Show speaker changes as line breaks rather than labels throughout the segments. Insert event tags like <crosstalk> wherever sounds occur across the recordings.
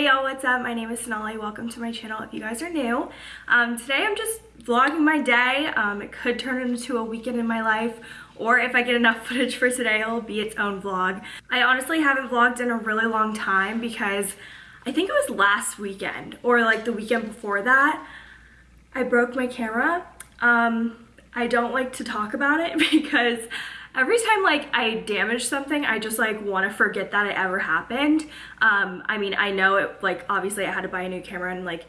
Hey y'all, what's up? My name is Sonali. Welcome to my channel if you guys are new. Um, today I'm just vlogging my day. Um, it could turn into a weekend in my life or if I get enough <laughs> footage for today, it'll be its own vlog. I honestly haven't vlogged in a really long time because I think it was last weekend or like the weekend before that. I broke my camera. Um, I don't like to talk about it <laughs> because every time like I damage something, I just like want to forget that it ever happened. Um, I mean, I know it like obviously I had to buy a new camera and like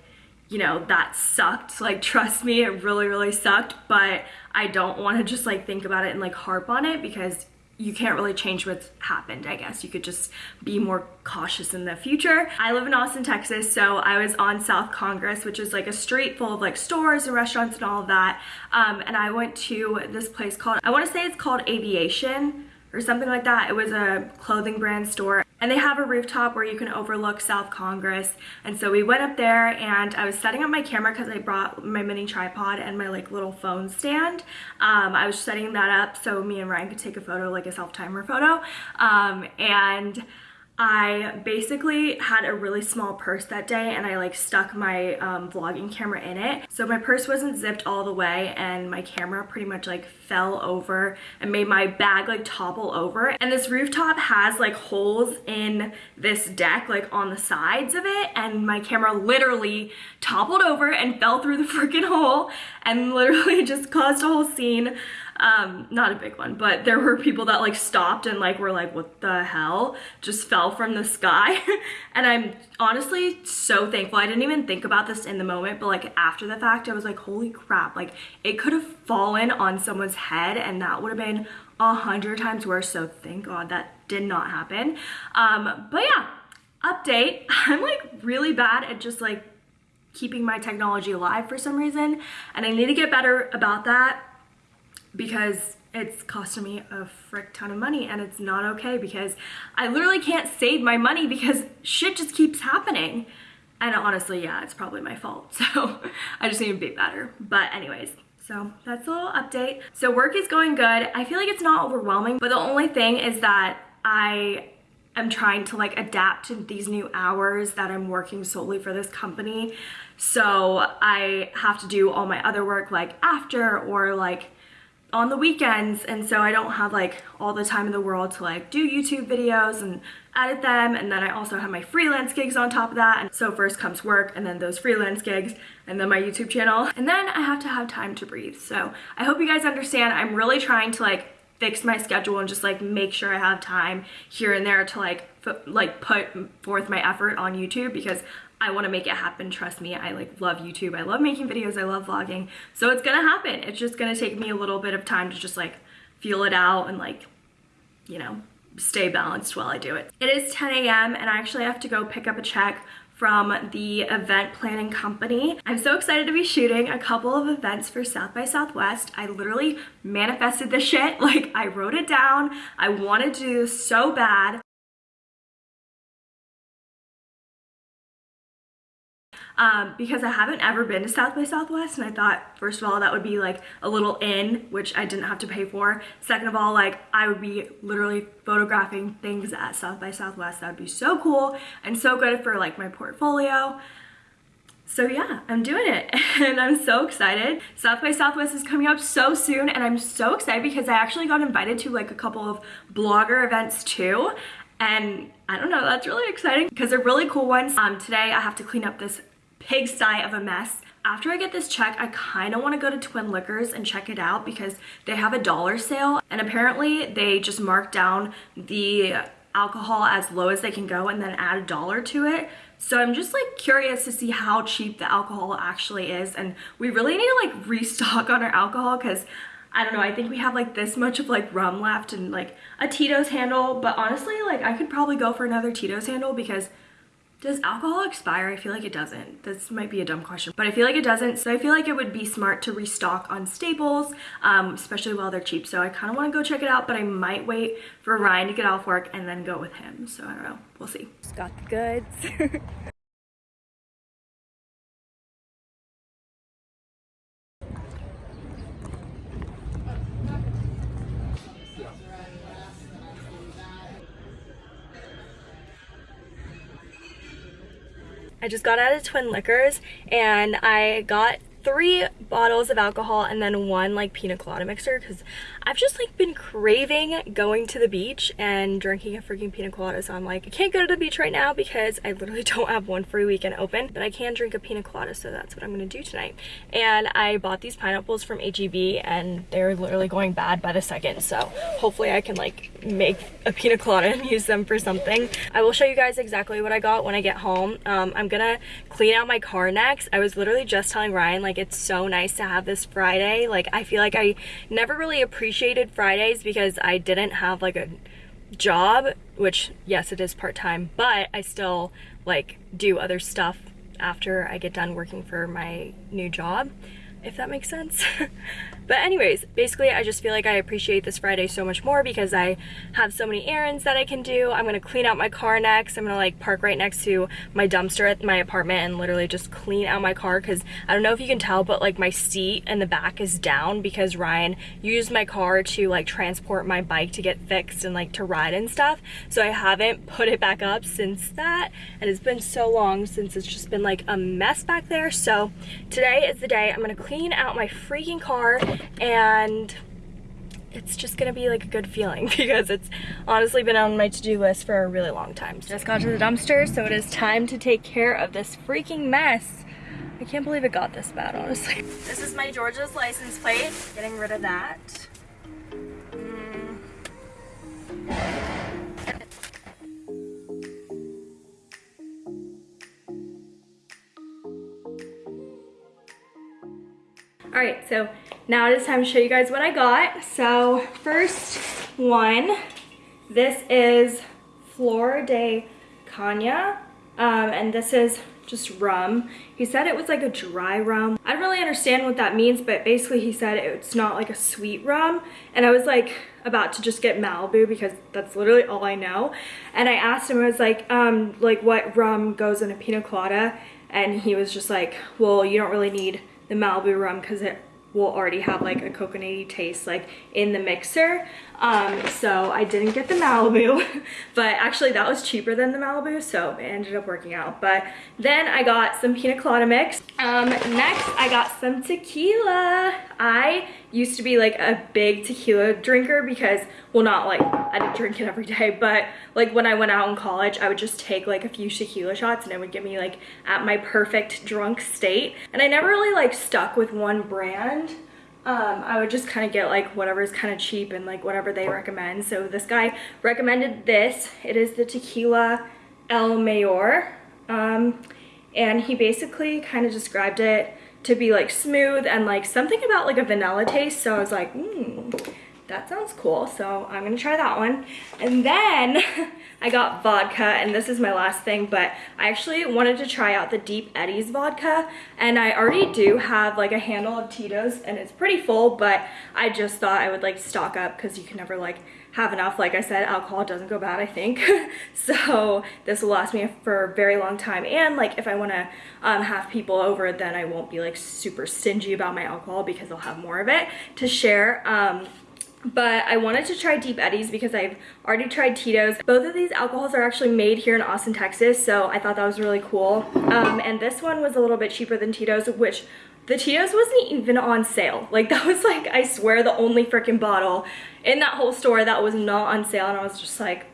you know, that sucked. Like, <laughs> trust me, it really, really sucked. But I don't want to just like think about it and like harp on it because you can't really change what's happened, I guess. You could just be more cautious in the future. I live in Austin, Texas, so I was on South Congress, which is like a street full of like stores and restaurants and all of that. Um, and I went to this place called, I want to say it's called Aviation or something like that. It was a clothing brand store and they have a rooftop where you can overlook South Congress. And so we went up there and I was setting up my camera because I brought my mini tripod and my like little phone stand. Um, I was setting that up so me and Ryan could take a photo, like a self-timer photo. Um, and I basically had a really small purse that day and I like stuck my um, vlogging camera in it. So my purse wasn't zipped all the way and my camera pretty much like fell over and made my bag like topple over. And this rooftop has like holes in this deck like on the sides of it and my camera literally toppled over and fell through the <laughs> freaking hole and literally <laughs> just caused a whole scene um not a big one but there were people that like stopped and like were like what the hell? Just fell from the sky. <laughs> And i'm honestly so thankful. I didn't even think about this in the moment but like after the fact i was like holy crap. Like it could have fallen on someone's head and that would have been a hundred times worse. So thank god that did not happen. Um but yeah update. <laughs> I'm like really bad at just like keeping my technology alive for some reason and I need to get better about that because it's costing me a frick ton of money and it's not okay because I literally can't save my money because shit just keeps happening. And honestly, yeah, it's probably my fault. <laughs> So I just need to be better. But anyways, so that's a little update. So work is going good. I feel like it's not overwhelming, but the only thing is that I am trying to like adapt to these new hours that I'm working solely for this company. So I have to do all my other work like after or like on the weekends and so I don't have like all the time in the world to like do YouTube videos and edit them and then I also have my freelance gigs on top of that and so first comes work and then those freelance gigs and then my YouTube channel and then I have to have time to breathe. So I hope you guys understand I'm really trying to like fix my schedule and just like make sure I have time here and there to like like put forth my effort on YouTube because I want to make it happen. Trust me, I like love YouTube. I love making videos. I love vlogging. So it's going to happen. It's just going to take me a little bit of time to just like feel it out and like, you know, stay balanced while I do it. It is 10 a.m. and I actually have to go pick up a check from the event planning company. I'm so excited to be shooting a couple of events for South by Southwest. I literally manifested this shit. <laughs> Like I wrote it down. I wanted to do so bad. Um, because I haven't ever been to South by Southwest and I thought first of all that would be like a little in which I didn't have to pay for second of all like I would be literally photographing things at South by Southwest that would be so cool and so good for like my portfolio so yeah, I'm doing it <laughs> and I'm so excited. South by Southwest is coming up so soon and I'm so excited because I actually got invited to like a couple of blogger events too. And I don't know, that's really exciting because they're really cool ones. Um, today I have to clean up this pigsty of a mess. After I get this check, I kind of want to go to Twin Liquors and check it out because they have a dollar sale and apparently they just mark down the alcohol as low as they can go and then add a dollar to it. So I'm just like curious to see how cheap the alcohol actually is and we really need to like restock on our alcohol because I don't know, I think we have like this much of like rum left and like a Tito's handle, but honestly like I could probably go for another Tito's handle because does alcohol expire? I feel like it doesn't. This might be a dumb question, but I feel like it doesn't. So I feel like it would be smart to restock on Staples, um, especially while they're cheap. So I kind of want to go check it out, but I might wait for Ryan to get off work and then go with him. So I don't know. We'll see. Just got the goods. <laughs> just got out of Twin Liquors and I got three bottles of alcohol and then one like pina colada mixer because I've just like been craving going to the beach and drinking a freaking pina colada. So I'm like I can't go to the beach right now because I literally <laughs> don't have one free weekend open but I can drink a pina colada so that's what I'm gonna do tonight. And I bought these pineapples from HEB and they're literally going bad by the second. So hopefully I can like make a pina colada and use them for something. I will show you guys exactly what I got when I get home. Um, I'm gonna clean out my car next. I was literally just telling Ryan like like it's so nice to have this Friday. Like I feel like I never really appreciated Fridays because I didn't have like a job, which yes, it is part-time, but I still like do other stuff after I get done working for my new job, if that makes sense. <laughs> But anyways, basically I just feel like I appreciate this Friday so much more because I have so many errands that I can do. I'm gonna clean out my car next. I'm gonna like park right next to my dumpster at my apartment and literally just clean out my car because I don't know if you can tell, but like my seat in the back is down because Ryan used my car to like transport my bike to get fixed and like to ride and stuff. So I haven't put it back up since that and it's been so long since it's just been like a mess back there. So today is the day I'm gonna clean out my freaking car and it's just gonna be like a good feeling <laughs> because it's honestly been on my to-do list for a really long time. Just got to the dumpster, so it is time to take care of this freaking mess. I can't believe it got this bad, honestly. This is my Georgia's license plate, getting rid of that. All right, so now it is time to show you guys what I got. So first one, this is Flor de Caña, um, and this is just rum. He said it was like a dry rum. I don't really understand what that means, but basically he said it's not like a sweet rum. And I was like about to just get Malibu because that's literally all I know. And I asked him, I was like, um, like what rum goes in a pina colada? And he was just like, well, you don't really need the Malibu rum because it will already have like a coconutty taste like in the mixer. Um, so I didn't get the Malibu, <laughs> but actually that was cheaper than the Malibu, so it ended up working out. But then I got some pina colada mix. Um, next, I got some tequila. I used to be like a big tequila drinker because, well not like, I didn't drink it every day, but like when I went out in college, I would just take like a few tequila shots and it would get me like at my perfect drunk state. And I never really like stuck with one brand um, I would just kind of get like whatever's kind of cheap and like whatever they recommend. So this guy recommended this. It is the Tequila El Mayor. Um, and he basically kind of described it to be like smooth and like something about like a vanilla taste. So I was like, hmm, that sounds cool. So I'm gonna try that one. And then <laughs> I got vodka and this is my last thing, but I actually wanted to try out the Deep Eddies vodka and I already do have like a handle of Tito's and it's pretty full, but I just thought I would like stock up because you can never like have enough. Like I said, alcohol doesn't go bad, I think. <laughs> so this will last me for a very long time. And like if I want to um, have people over, then I won't be like super stingy about my alcohol because I'll have more of it to share. Um, but I wanted to try Deep Eddies because I've already tried Tito's. Both of these alcohols are actually made here in Austin, Texas, so I thought that was really cool. Um, and this one was a little bit cheaper than Tito's, which the Tito's wasn't even on sale. <laughs> Like that was like, I swear, the only freaking bottle in that whole store that was not on sale, and I was just like,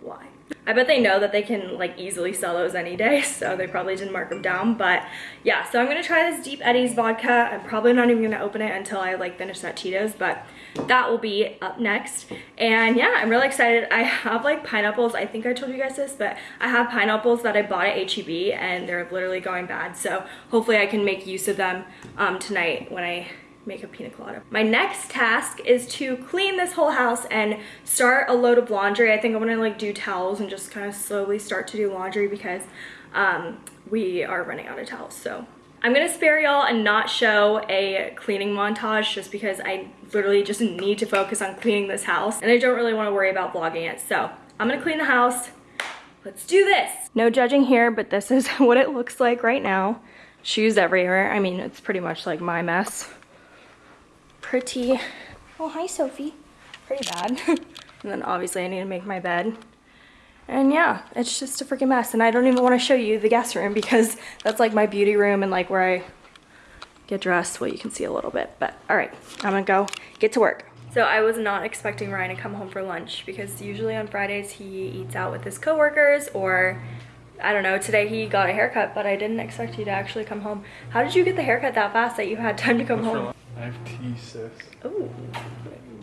why? I bet they know that they can like easily sell those any day, <laughs> so they probably didn't mark them down. But yeah, so I'm gonna try this Deep Eddies vodka. I'm probably not even gonna open it until I like finish that Tito's, but that will be up next. And yeah, I'm really excited. I have like pineapples. I think I told you guys this, but I have pineapples that I bought at HEB and they're literally going bad. So hopefully I can make use of them um, tonight when I make a pina colada. My next task is to clean this whole house and start a load of laundry. I think I'm gonna like do towels and just kind of slowly start to do laundry because um, we are running out of towels. So I'm gonna spare y'all and not show a cleaning montage just because I literally just need to focus on cleaning this house and I don't really wanna worry about vlogging it. So I'm gonna clean the house. Let's do this. No judging here, but this is <laughs> what it looks like right now. Shoes everywhere. I mean, it's pretty much like my mess pretty, oh hi Sophie, pretty bad. <laughs> and then obviously I need to make my bed. And yeah, it's just a freaking mess. And I don't even want to show you the guest room because that's like my beauty room and like where I get dressed. Well, you can see a little bit, but all right, I'm gonna go get to work. So I was not expecting Ryan to come home for lunch because usually on Fridays he eats out with his coworkers or I don't know, today he got a haircut, but I didn't expect you to actually come home. How did you get the haircut that fast that you had time to come home?
I have tea, sis.
Ooh,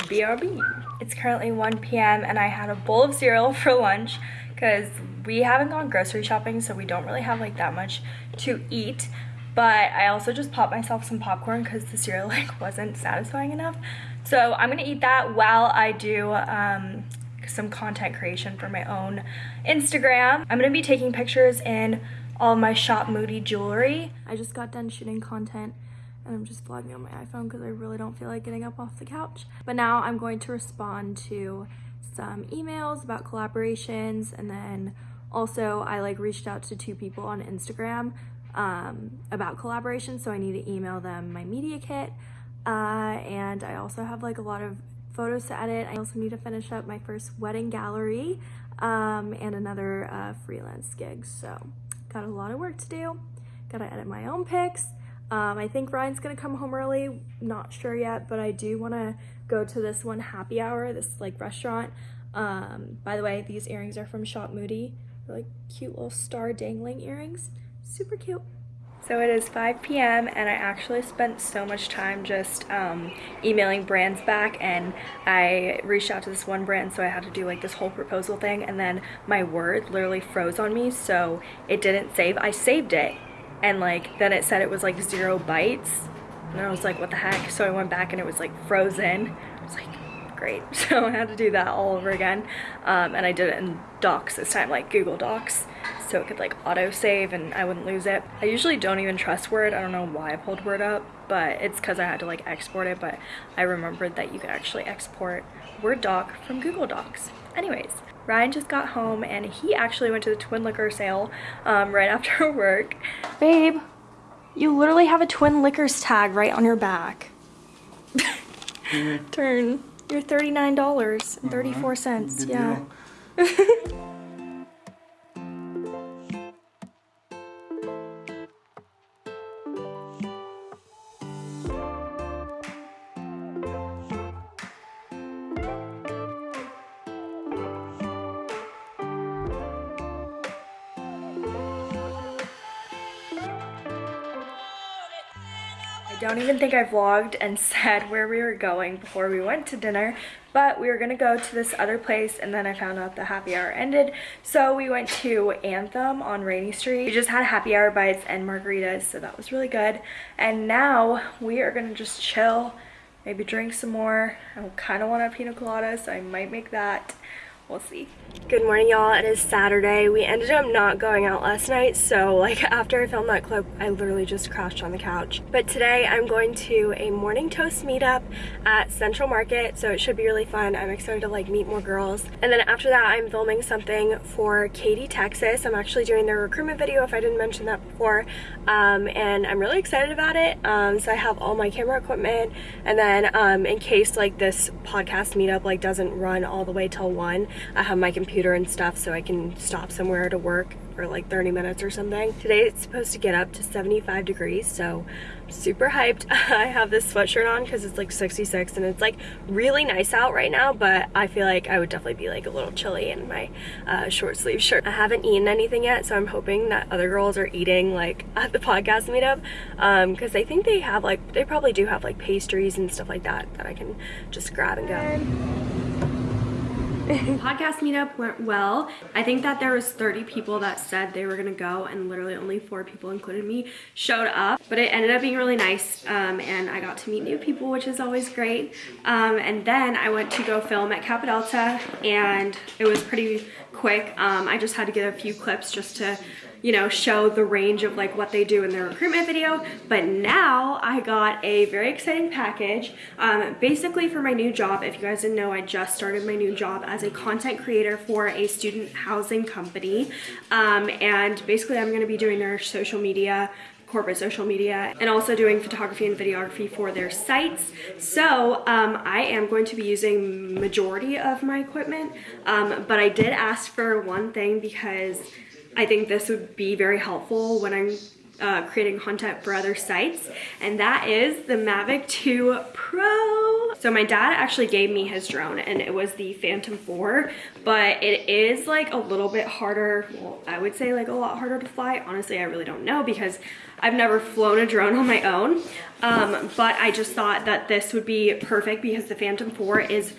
BRB. It's currently 1 p.m. and I had a bowl of cereal <laughs> for lunch because we haven't gone grocery shopping, so we don't really have like that much to eat. But I also just popped myself some popcorn because the cereal <laughs> like wasn't satisfying enough. So I'm gonna eat that while I do um, some content creation for my own Instagram. I'm gonna be taking pictures in all my Shop Moody jewelry. I just got done shooting content and I'm just vlogging on my iPhone because I really don't feel like getting up off the couch. But now I'm going to respond to some emails about collaborations and then also I like reached out to two people on Instagram um, about collaborations so I need to email them my media kit uh, and I also have like a lot of photos to edit. I also need to finish up my first wedding gallery um, and another uh, freelance gig. So got a lot of work to do. Gotta edit my own pics. Um, I think Ryan's gonna come home early. Not sure yet, but I do wanna go to this one happy hour, this like restaurant. Um, by the way, these earrings are from Shop Moody. They're like cute little star dangling earrings. Super cute. So it is 5 p.m. and I actually spent so much time just um, emailing brands back and I reached out to this one brand so I had to do like this whole proposal thing and then my word literally froze on me so it didn't save. I saved it and like then it said it was like zero bytes and I was like what the heck so I went back and it was like frozen. I was like great <laughs> so I had to do that all over again um, and I did it in docs this time like Google Docs so it could like auto save and I wouldn't lose it. I usually don't even trust Word. I don't know why I pulled Word up, but it's because I had to like export it, but I remembered that you could actually export Word doc from Google Docs. Anyways, Ryan just got home and he actually went to the Twin Liquor sale um, right after <laughs> work. Babe, you literally have a Twin Liquors tag right on your back. <laughs> Turn. You're $39.34. Yeah. <laughs> don't even think I vlogged and <laughs> said where we were going before we went to dinner, but we were gonna go to this other place and then I found out the happy hour ended. So we went to Anthem on Rainey Street. We just had happy hour bites and margaritas, so that was really good. And now we are gonna just chill, maybe drink some more. I kind of want a pina colada, so I might make that we'll see. Good morning y'all, it is Saturday. We ended up not going out last night, so like <laughs> after I filmed that clip, I literally just crashed on the couch. But today I'm going to a morning toast meetup at Central Market, so it should be really fun. I'm excited to like meet more girls. And then after that, I'm filming something for Katy, Texas. I'm actually doing their recruitment video if I didn't mention that before. Um, and I'm really excited about it. Um, so I have all my camera equipment and then um, in case like this podcast meetup like doesn't run all the way till one, I have my computer and stuff so I can stop somewhere to work for like 30 minutes or something. Today it's supposed to get up to 75 degrees, so I'm super hyped. <laughs> I have this sweatshirt on because it's like 66 and it's like really nice out right now, but I feel like I would definitely be like a little chilly in my uh, short sleeve shirt. I haven't eaten anything yet, so I'm hoping that other girls are eating like <laughs> at the podcast meetup because um, I think they have like, they probably do have like pastries and stuff like that that I can just grab and go. Podcast meetup went well. I think that there was 30 people that said they were gonna go and literally only four people, including me, showed up. But it ended up being really nice um, and I got to meet new people, which is always great. Um, and then I went to go film at Kappa Delta and it was pretty quick. Um, I just had to get a few clips just to
you know, show the range of like what they do in their recruitment video. But now I got a very exciting package. Um, basically for my new job, if you guys didn't know, I just started my new job as a content creator for a student housing company. Um, and basically I'm gonna be doing their social media corporate social media and also doing photography and videography for their sites. So um, I am going to be using majority of my equipment, um, but I did ask for one thing because I think this would be very helpful when I'm uh, creating content for other sites and that is the Mavic 2 Pro. So my dad actually gave me his drone and it was the Phantom 4 but it is like a little bit harder, well I would say like a lot harder to fly. Honestly I really don't know because I've never flown a drone on my own um, but I just thought that this would be perfect because the Phantom 4 is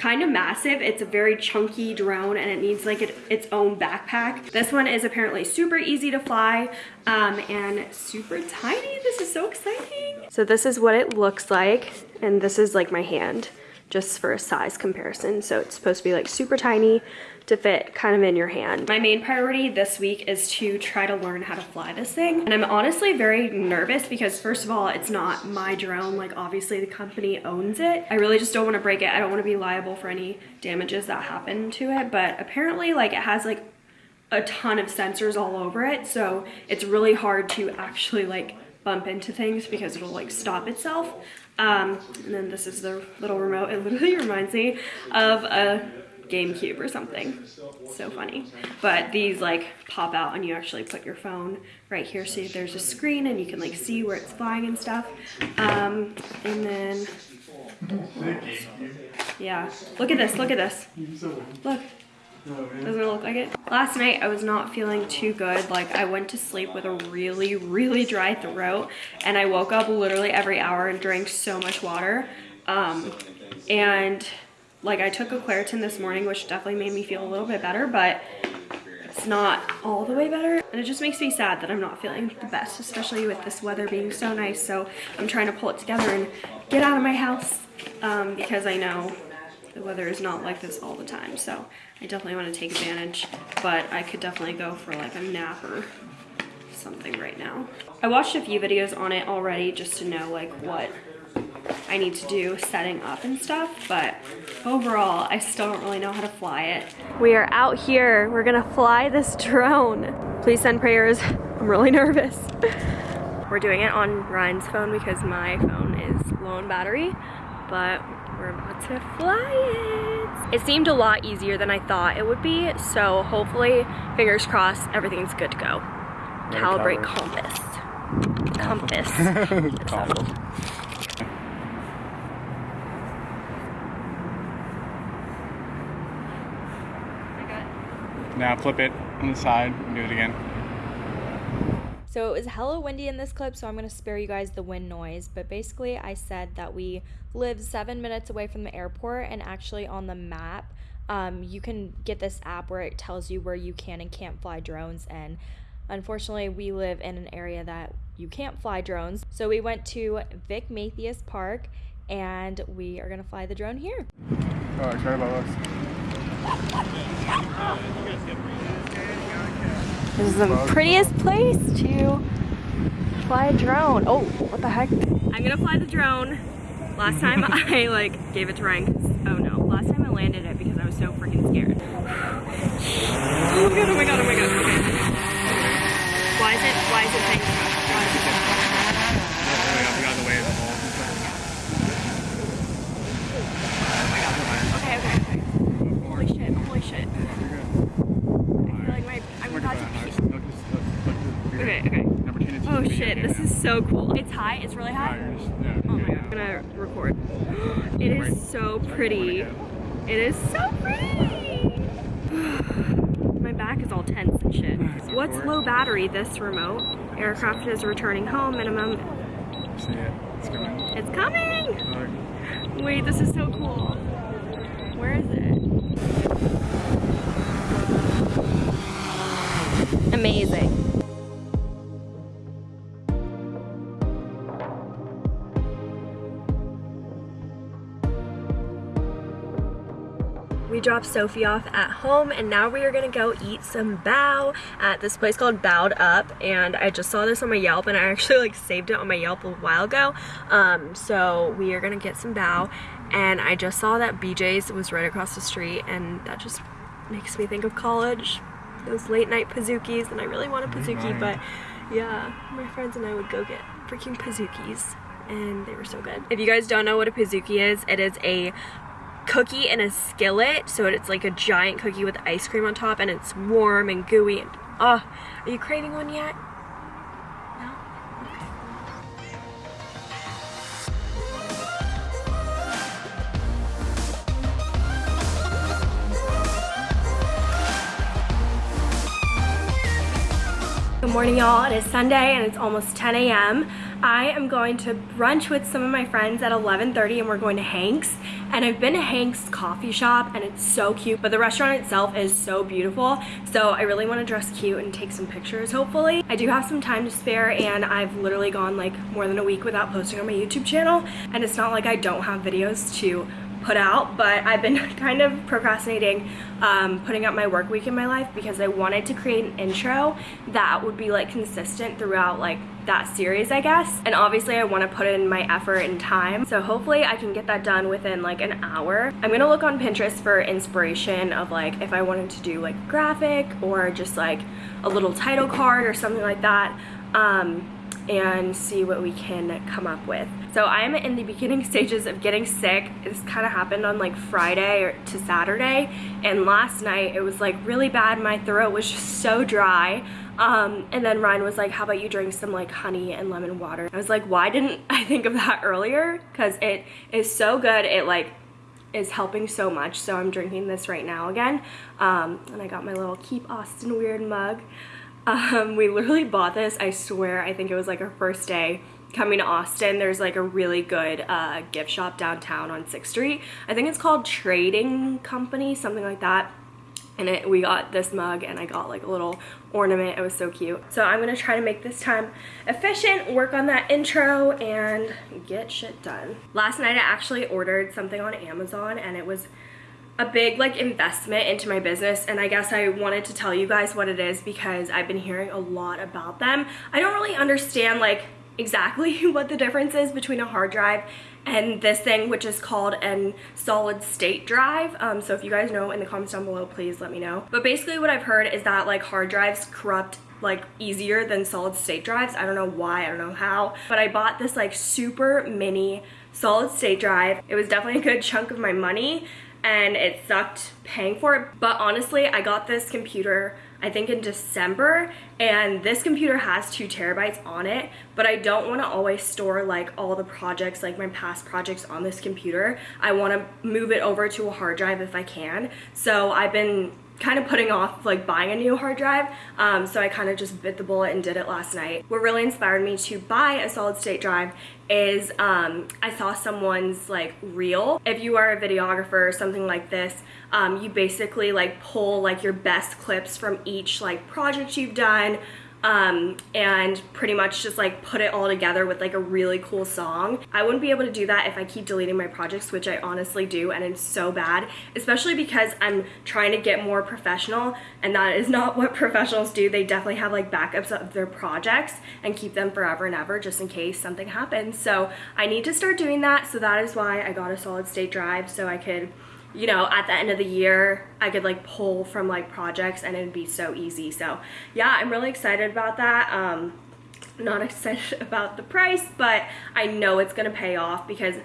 kind of massive. It's a very chunky drone and it needs like it, its own backpack. This one is apparently super easy to fly um, and super tiny. This is so exciting. So this is what it looks like and this is like my hand just for a size comparison. So it's supposed to be like super tiny to fit kind of in your hand. My main priority this week is to try to learn how to fly this thing. And I'm honestly very nervous because first of all, it's not my drone. Like obviously the company owns it. I really just don't want to break it. I don't want to be liable for any damages that happen to it. But apparently like it has like a ton of sensors all over it. So it's really hard to actually like bump into things because it'll like stop itself. Um, and then this is the little remote. It literally <laughs> reminds me of a GameCube or something. So funny. But these like pop out and you actually put your phone right here so there's a screen and you can like see where it's flying and stuff. Um, and then, yeah, look at this, look at this. Look. Doesn't it look like it? Last night I was not feeling too good. Like I went to sleep with a really, really dry throat and I woke up literally every hour and drank so much water. Um, and like I took a Claritin this morning, which definitely made me feel a little bit better, but it's not all the way better. And it just makes me sad that I'm not feeling the best, especially with this weather being so nice. So I'm trying to pull it together and get out of my house um, because I know the weather is not like this all the time. So I definitely want to take advantage, but I could definitely go for like a nap or something right now. I watched a few videos on it already just to know like what I need to do setting up and stuff, but overall, I still don't really know how to fly it. We are out here. We're gonna fly this drone. Please send prayers. I'm really nervous. <laughs> We're doing it on Ryan's phone because my phone is low on battery, but we're about to fly it. It seemed a lot easier than I thought it would be, so hopefully, fingers crossed, everything's good to go. Calibrate compass. Compass. <laughs> compass.
Now flip it on the side and do it again.
So it was hella windy in this clip, so I'm going to spare you guys the wind noise. But basically, I said that we live seven minutes away from the airport, and actually, on the map, um, you can get this app where it tells you where you can and can't fly drones. And unfortunately, we live in an area that you can't fly drones. So we went to Vic Mathias Park, and we are going to fly the drone here.
About this.
This is the prettiest place to fly a drone. Oh, what the heck? I'm gonna fly the drone. Last time <laughs> I like gave it to Ryan. Oh no, last time I landed it because I was so freaking scared. <sighs> oh my god, oh my god, oh my god. Okay. Why is it, why is it saying Why is it saying Okay, okay, okay. Holy shit, holy shit. I feel like my, I'm about to pee. Okay, okay. Oh shit, this is so cool. It's high, it's really high. Oh my god, I'm gonna record. <gasps> It is so pretty. It is <sighs> so pretty. My back is all tense and shit. <sighs> What's low battery? This remote. Aircraft is returning home. Minimum.
See it. It's coming.
It's coming. Wait, this is so cool. Where is it? Amazing. We
dropped Sophie off at home and now we are gonna go eat some bao at this place called Bao'd Up and I just saw this on my Yelp and I actually like saved it on my Yelp a while ago. Um, so we are gonna get some bao and I just saw that BJ's was right across the street and that just makes me think of college. Those late night Pizookies and I really want a Pizookie but yeah my friends and I would go get freaking Pizookies and they were so good. If you guys don't know what a Pizookie is, it is a cookie in a skillet. So it's like a giant cookie with ice cream on top and it's warm and gooey. And, oh, are you craving one yet? Good morning y'all, it is Sunday and it's almost 10 a.m. I am going to brunch with some of my friends at 11.30 and we're going to Hank's. And I've been to Hank's coffee shop and it's so cute, but the restaurant itself is so beautiful. So I really want to dress cute and take some pictures hopefully. I do have some time to spare and I've literally gone like more than a week without posting on my YouTube channel. And it's not like I don't have videos to put out, but I've been <laughs> kind of procrastinating um, putting up my work week in my life because I wanted to create an intro that would be like consistent throughout like that series I guess. And obviously I want to put in my effort and time. So hopefully I can get that done within like an hour. I'm gonna look on Pinterest for inspiration of like if I wanted to do like graphic or just like a little title card or something like that. Um, and see what we can come up with. So I'm in the beginning <laughs> stages of getting sick. This kind of happened on like Friday or to Saturday and last night it was like really bad. My throat was just so dry. Um, and then Ryan was like, how about you drink some like honey and lemon water? I was like, why didn't <laughs> I think of that earlier? Because it is so good. It like is helping so much. So I'm drinking this right now again. Um, and I got my little Keep Austin Weird mug. Um, we literally bought this, I swear, I think it was like our first day coming to Austin. There's like a really good uh, gift shop downtown on 6th Street. I think it's called Trading Company, something like that. And it, we got this mug and I got like a little ornament. It was so cute. So I'm going to try to make this time efficient, work on that intro, and get shit done. Last night I actually ordered something on Amazon and it was a big like investment into my business and I guess I wanted to tell you guys what it is because I've been hearing a lot about them. I don't really understand like exactly <laughs> what the difference is between a hard drive and this thing which is called an solid state drive. Um, so if you guys know in the comments down below please let me know. But basically what I've heard is that like hard drives corrupt like easier than solid state drives. I don't know why I don't know how but I bought this like super mini solid state drive. It was definitely a good chunk of my money and it sucked paying for it. But honestly, I got this computer I think in December and this computer has two terabytes on it but I don't want to always store like all the projects like my past projects on this computer I want to move it over to a hard drive if I can so I've been kind of putting off like buying a new hard drive um, so I kind of just bit the bullet and did it last night. What really inspired me to buy a solid state drive is um, I saw someone's like reel. If you are a videographer or something like this, um, you basically like pull like your best clips from each like project you've done um, and pretty much just like put it all together with like a really cool song. I wouldn't be able to do that if I keep deleting my projects, which I honestly do, and it's so bad, especially because I'm trying to get more professional, and that is <laughs> not what professionals do. They definitely have like backups of their projects and keep them forever and ever just in case something happens. So I need to start doing that, so that is why I got a solid state drive so I could you know, at the end of the year, I could like pull from like projects and it'd be so easy. So yeah, I'm really excited about that. Um, not <laughs> excited about the price, but I know it's gonna pay off because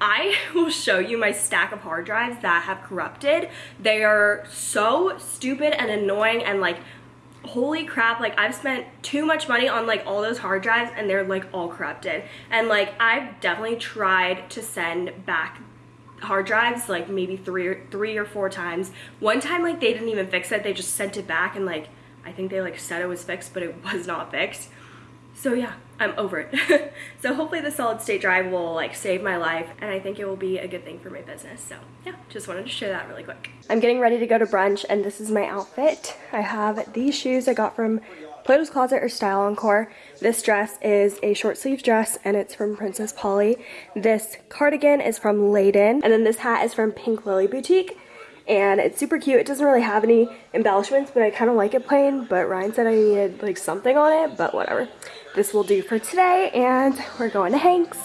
I <laughs> will show you my stack of hard drives that have corrupted. They are so stupid and annoying and like holy crap like I've spent too much money on like all those hard drives and they're like all corrupted and like I've definitely tried to send back hard drives like maybe three or three or four times. One time like they didn't even fix it. They just sent it back and like I think they like said it was fixed but it <laughs> was not fixed. So yeah, I'm over it. <laughs> so hopefully the solid state drive will like save my life and I think it will be a good thing for my business. So yeah, just wanted to share that really quick. I'm getting ready to go to brunch and this is my outfit. I have these shoes I got from Plato's Closet or Style Encore. This dress is a short sleeve dress and it's from Princess Polly. This cardigan is from Layden and then this hat is from Pink Lily Boutique. and it's super cute. It doesn't really have any embellishments, but I kind of like it plain, but Ryan said I needed like something on it, but whatever. This will do for today, and we're going to Hanks.